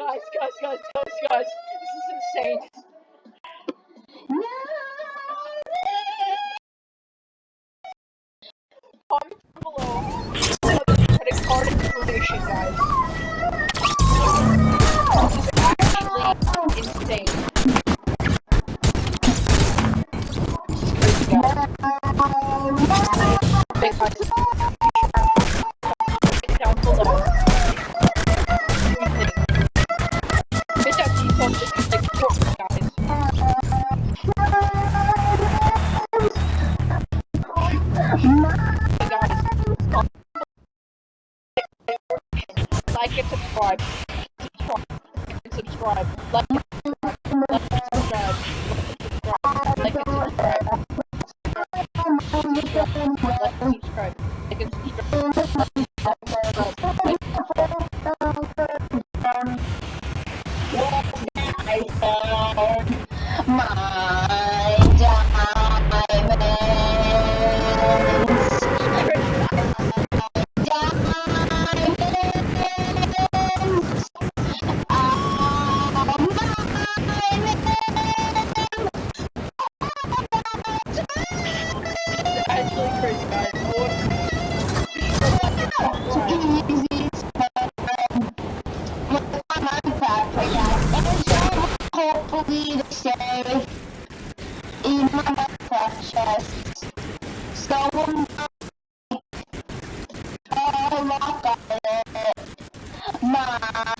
guys, guys, guys, guys, guys. This is insane. Bye. 妈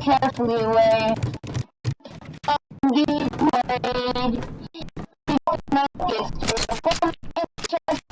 carefully away. And deep way. He noticed her form of chest,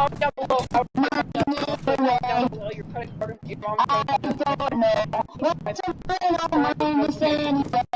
comment down below. I would to know your credit card. I don't know. What's a to say?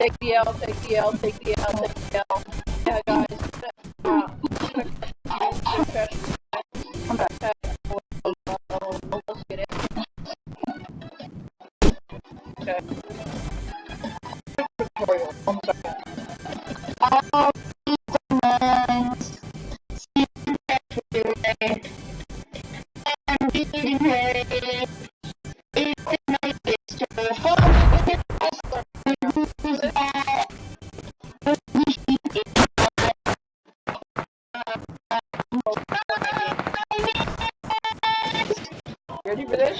Take the L, take the L, take the L, take the L. Yeah, guys. Uh, pressure, pressure, back. Ready for this?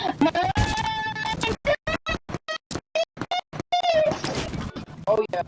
Oh yeah.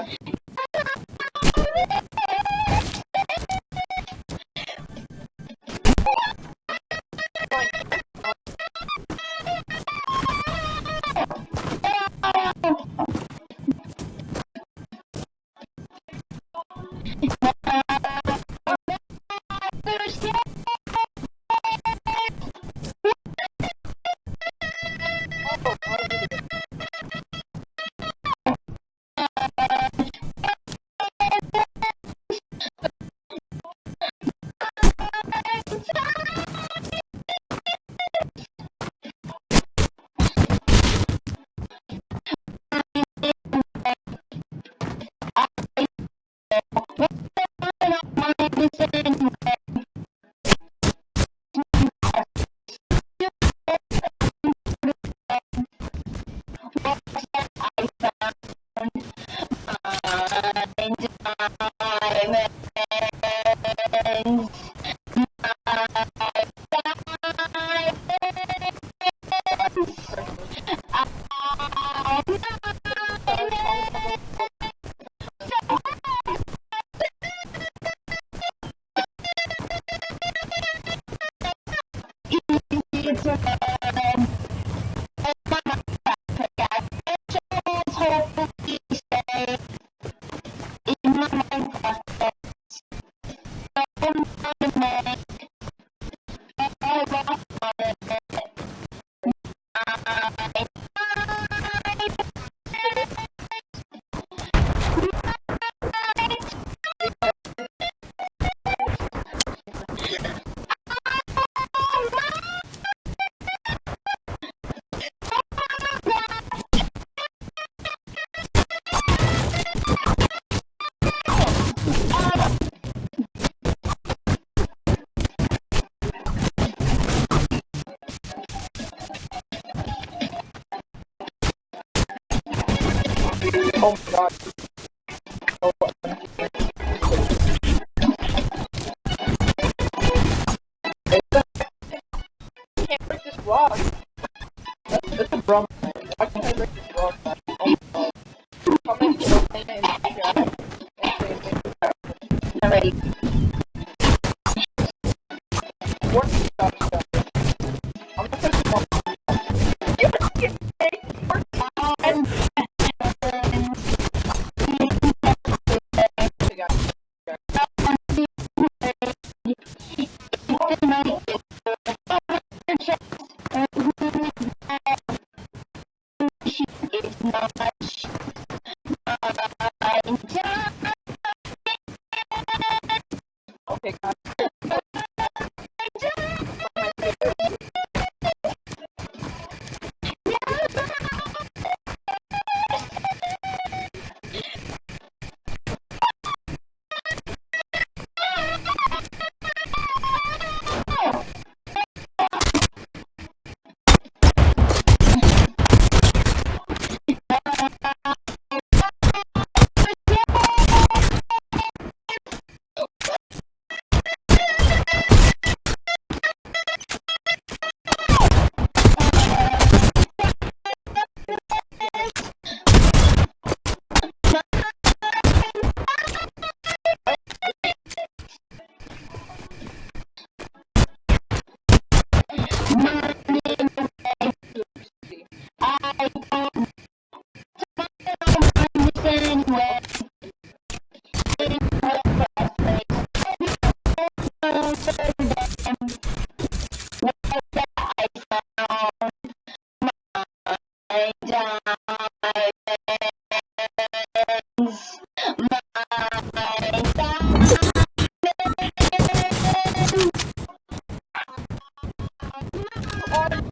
comunidade on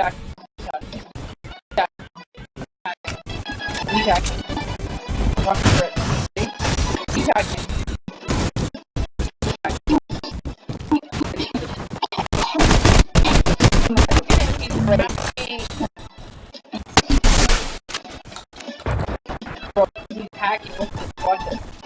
Attack. Attack. Attack. Watch for it. See? Attack him. Hacking with this.